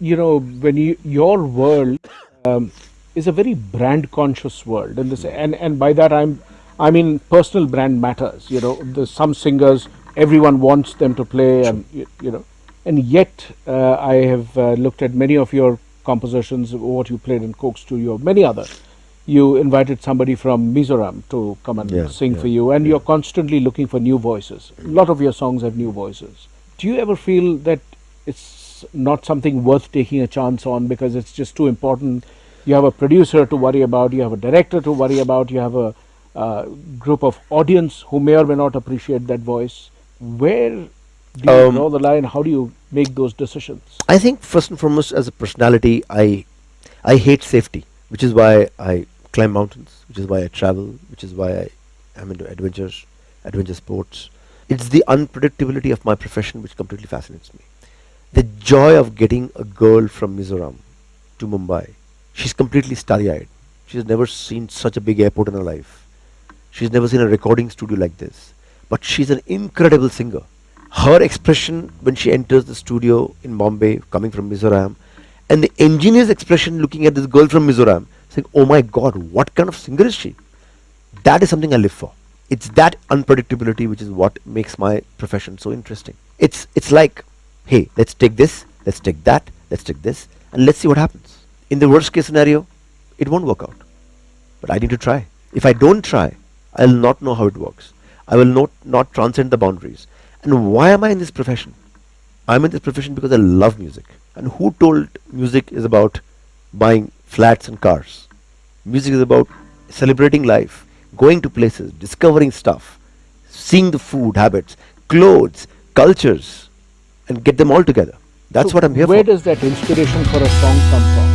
you know, when you, your world um, is a very brand conscious world, and this, and and by that I'm, I mean personal brand matters. You know, there's some singers everyone wants them to play, and you, you know, and yet uh, I have uh, looked at many of your compositions, what you played in Coke Studio, many others. You invited somebody from Mizoram to come and Yeah, sing yeah, for you, and you're constantly looking for new voices. A lot of your songs have new voices. Do you ever feel that it's not something worth taking a chance on because it's just too important? You have a producer to worry about, you have a director to worry about, you have a uh, group of audience who may or may not appreciate that voice. Where do you Um, draw the line? How do you make those decisions? I think first and foremost, as a personality, I I hate safety, which is why I climb mountains, which is why I travel, which is why I am into adventures, adventure sports. It's the unpredictability of my profession which completely fascinates me. The joy of getting a girl from Mizoram to Mumbai. She's completely starry-eyed. She's never seen such a big airport in her life. She's never seen a recording studio like this. But she's an incredible singer. Her expression when she enters the studio in Bombay, coming from Mizoram, and the engineer's expression looking at this girl from Mizoram, saying, Oh my god, what kind of singer is she? That is something I live for. It's that unpredictability which is what makes my profession so interesting. It's it's like, hey, let's take this, let's take that, let's take this, and let's see what happens. In the worst case scenario, it won't work out. But I need to try. If I don't try, I'll not know how it works. I will not not transcend the boundaries. And why am I in this profession? I'm in this profession because I love music. And who told music is about buying flats and cars? Music is about celebrating life, going to places, discovering stuff, seeing the food habits, clothes, cultures, and get them all together. That's So what I'm here Where for. does that inspiration for a song come from?